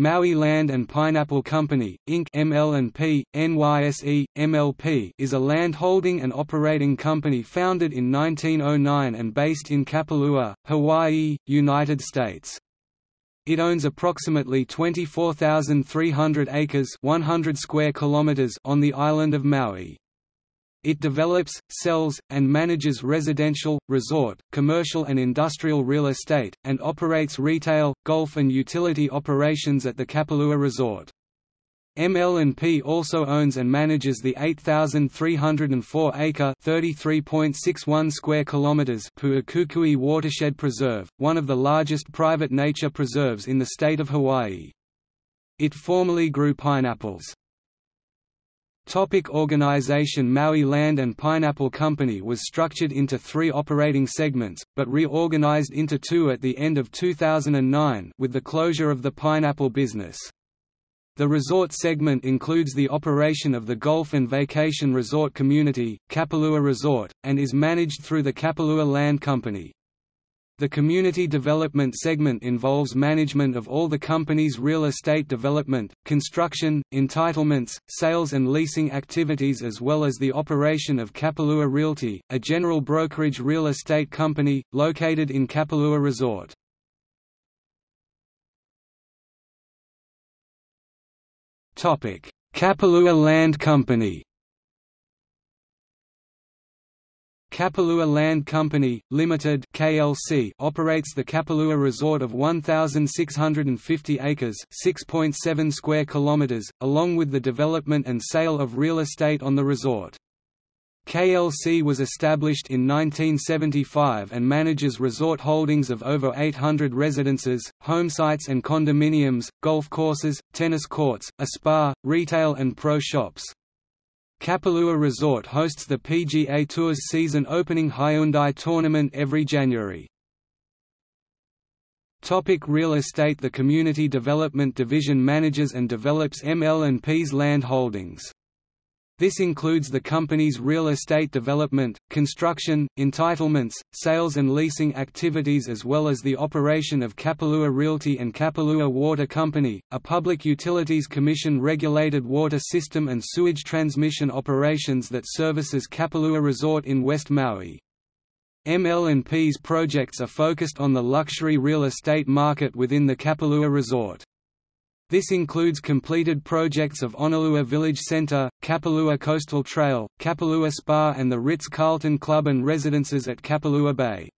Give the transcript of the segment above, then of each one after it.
Maui Land and Pineapple Company, Inc. NYSE, MLP is a land holding and operating company founded in 1909 and based in Kapalua, Hawaii, United States. It owns approximately 24,300 acres 100 square kilometers on the island of Maui. It develops, sells, and manages residential, resort, commercial and industrial real estate, and operates retail, golf and utility operations at the Kapalua Resort. ML&P also owns and manages the 8,304-acre (33.61 square kilometers) Pu'ukukui Watershed Preserve, one of the largest private nature preserves in the state of Hawaii. It formerly grew pineapples. Topic organization Maui Land and Pineapple Company was structured into three operating segments, but reorganized into two at the end of 2009 with the closure of the pineapple business. The resort segment includes the operation of the golf and vacation resort community, Kapalua Resort, and is managed through the Kapalua Land Company. The community development segment involves management of all the company's real estate development, construction, entitlements, sales and leasing activities as well as the operation of Kapalua Realty, a general brokerage real estate company, located in Kapalua Resort. Kapalua Land Company Kapalua Land Company, Limited (KLC) operates the Kapalua Resort of 1,650 acres (6.7 square kilometers), along with the development and sale of real estate on the resort. KLC was established in 1975 and manages resort holdings of over 800 residences, homesites and condominiums, golf courses, tennis courts, a spa, retail and pro shops. Kapalua Resort hosts the PGA Tour's season opening Hyundai tournament every January. Topic real estate The Community Development Division manages and develops ML&P's land holdings. This includes the company's real estate development, construction, entitlements, sales and leasing activities as well as the operation of Kapalua Realty and Kapalua Water Company, a public utilities commission-regulated water system and sewage transmission operations that services Kapalua Resort in West Maui. ML&P's projects are focused on the luxury real estate market within the Kapalua Resort. This includes completed projects of Honolua Village Center, Kapalua Coastal Trail, Kapalua Spa and the Ritz-Carlton Club and Residences at Kapalua Bay.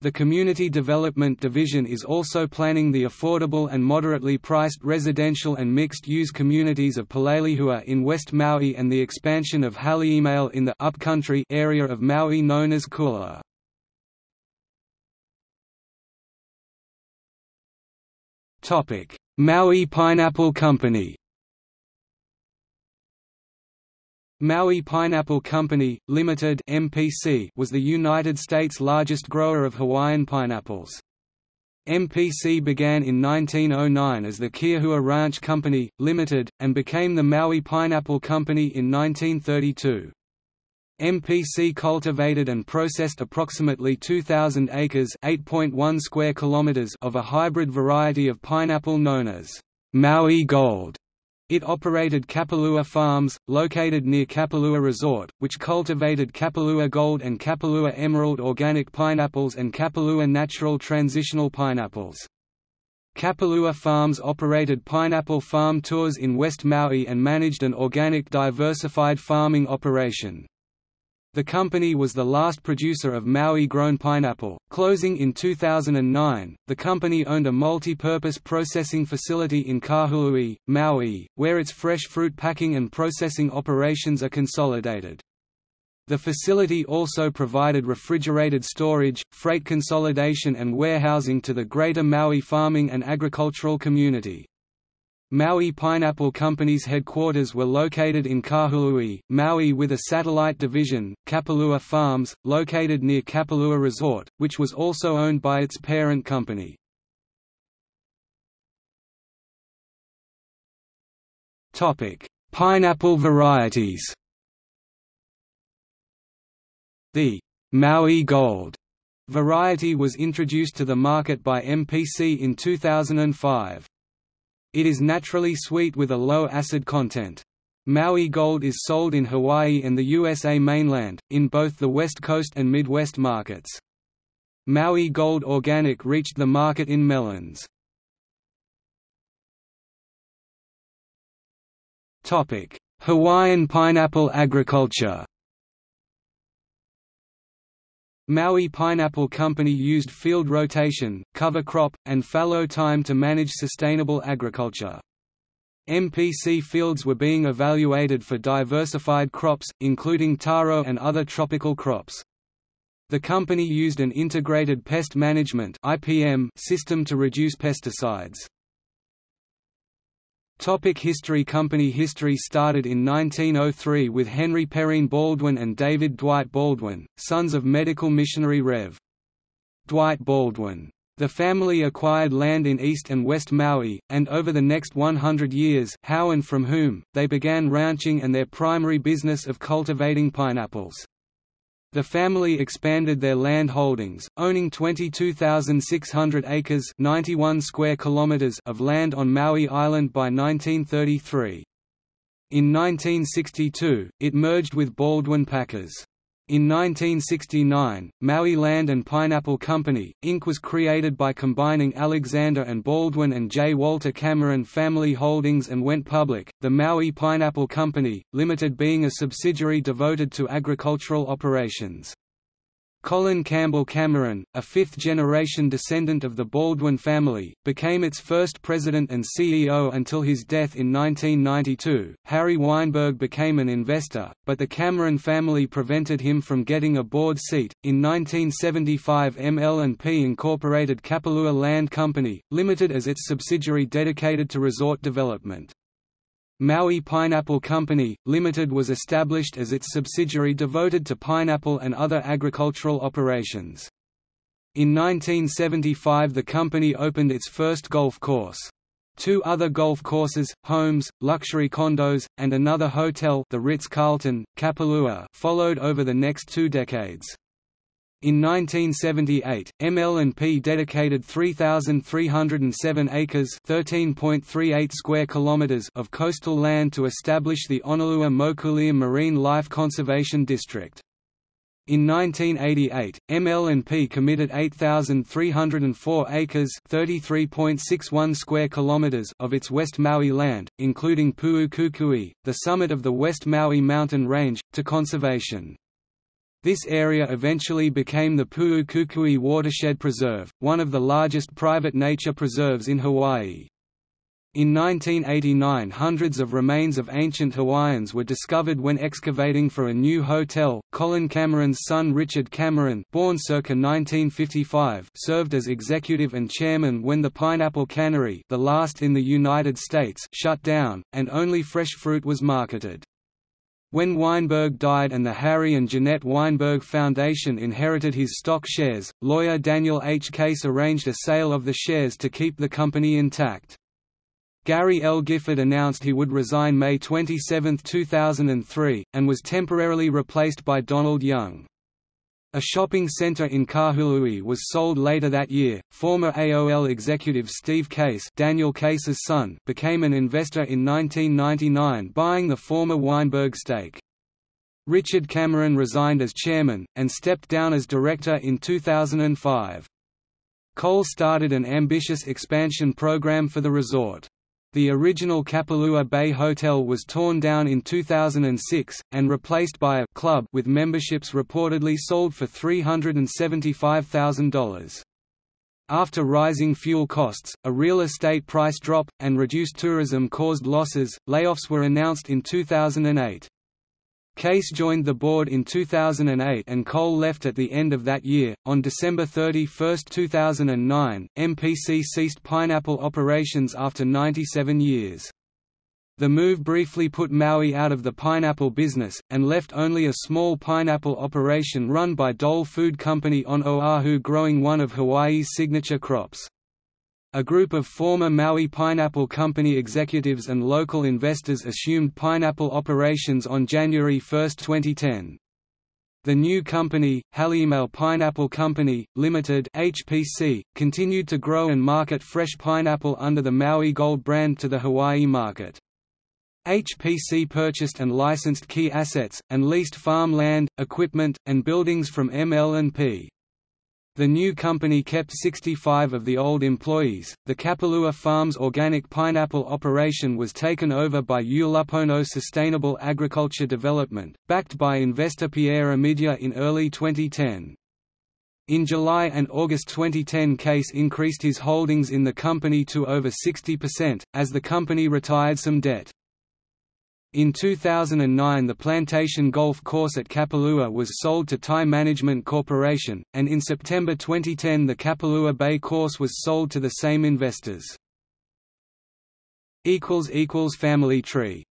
The Community Development Division is also planning the affordable and moderately priced residential and mixed-use communities of Pulelehua in West Maui and the expansion of Hali'imaile in the upcountry area of Maui known as Kualoa. Topic: Maui Pineapple Company Maui Pineapple Company, Limited (MPC) was the United States' largest grower of Hawaiian pineapples. MPC began in 1909 as the Keahua Ranch Company, Limited, and became the Maui Pineapple Company in 1932. MPC cultivated and processed approximately 2,000 acres (8.1 square kilometers) of a hybrid variety of pineapple known as Maui Gold. It operated Kapalua Farms, located near Kapalua Resort, which cultivated Kapalua Gold and Kapalua Emerald organic pineapples and Kapalua natural transitional pineapples. Kapalua Farms operated pineapple farm tours in West Maui and managed an organic diversified farming operation. The company was the last producer of Maui-grown pineapple, closing in 2009. The company owned a multi-purpose processing facility in Kahului, Maui, where its fresh fruit packing and processing operations are consolidated. The facility also provided refrigerated storage, freight consolidation and warehousing to the greater Maui farming and agricultural community. Maui Pineapple Company's headquarters were located in Kahului, Maui with a satellite division, Kapalua Farms, located near Kapalua Resort, which was also owned by its parent company. Pineapple varieties The Maui Gold variety was introduced to the market by MPC in 2005. It is naturally sweet with a low acid content. Maui Gold is sold in Hawaii and the USA mainland, in both the West Coast and Midwest markets. Maui Gold Organic reached the market in melons. Hawaiian pineapple agriculture Maui Pineapple Company used field rotation, cover crop, and fallow time to manage sustainable agriculture. MPC fields were being evaluated for diversified crops, including taro and other tropical crops. The company used an integrated pest management system to reduce pesticides. Topic history Company history started in 1903 with Henry Perrine Baldwin and David Dwight Baldwin, sons of medical missionary Rev. Dwight Baldwin. The family acquired land in East and West Maui, and over the next 100 years how and from whom, they began ranching and their primary business of cultivating pineapples. The family expanded their land holdings, owning 22,600 acres 91 square kilometers of land on Maui Island by 1933. In 1962, it merged with Baldwin Packers. In 1969, Maui Land and Pineapple Company, Inc. was created by combining Alexander and Baldwin and J. Walter Cameron family holdings and went public, the Maui Pineapple Company, Limited being a subsidiary devoted to agricultural operations. Colin Campbell Cameron, a fifth-generation descendant of the Baldwin family, became its first president and CEO until his death in 1992. Harry Weinberg became an investor, but the Cameron family prevented him from getting a board seat. In 1975, ML&P incorporated Kapalua Land Company, Limited as its subsidiary dedicated to resort development. Maui Pineapple Company, Limited was established as its subsidiary devoted to pineapple and other agricultural operations. In 1975 the company opened its first golf course. Two other golf courses, homes, luxury condos, and another hotel the Ritz-Carlton, Kapalua followed over the next two decades. In 1978, ML&P dedicated 3,307 acres (13.38 square kilometers) of coastal land to establish the Honolua Mokuleia Marine Life Conservation District. In 1988, ML&P committed 8,304 acres (33.61 square kilometers) of its West Maui land, including Pu'ukukui, the summit of the West Maui mountain range, to conservation. This area eventually became the Pu'ukukui Watershed Preserve, one of the largest private nature preserves in Hawaii. In 1989 hundreds of remains of ancient Hawaiians were discovered when excavating for a new hotel. Colin Cameron's son Richard Cameron born circa 1955 served as executive and chairman when the Pineapple Cannery the last in the United States shut down, and only fresh fruit was marketed. When Weinberg died and the Harry and Jeanette Weinberg Foundation inherited his stock shares, lawyer Daniel H. Case arranged a sale of the shares to keep the company intact. Gary L. Gifford announced he would resign May 27, 2003, and was temporarily replaced by Donald Young. A shopping center in Kahului was sold later that year. Former AOL executive Steve Case, Daniel Case's son, became an investor in 1999 buying the former Weinberg stake. Richard Cameron resigned as chairman, and stepped down as director in 2005. Cole started an ambitious expansion program for the resort. The original Kapalua Bay Hotel was torn down in 2006, and replaced by a club with memberships reportedly sold for $375,000. After rising fuel costs, a real estate price drop, and reduced tourism caused losses, layoffs were announced in 2008. Case joined the board in 2008 and Cole left at the end of that year. On December 31, 2009, MPC ceased pineapple operations after 97 years. The move briefly put Maui out of the pineapple business, and left only a small pineapple operation run by Dole Food Company on Oahu growing one of Hawaii's signature crops. A group of former Maui Pineapple Company executives and local investors assumed pineapple operations on January 1, 2010. The new company, Hali'imaile Pineapple Company, Limited (HPC), continued to grow and market fresh pineapple under the Maui Gold brand to the Hawaii market. HPC purchased and licensed key assets, and leased farm land, equipment, and buildings from ML&P. The new company kept 65 of the old employees. The Kapalua Farms organic pineapple operation was taken over by Ulupono Sustainable Agriculture Development, backed by investor Pierre Omidyar in early 2010. In July and August 2010 Case increased his holdings in the company to over 60%, as the company retired some debt. In 2009 the Plantation Golf Course at Kapalua was sold to Thai Management Corporation, and in September 2010 the Kapalua Bay Course was sold to the same investors. Family tree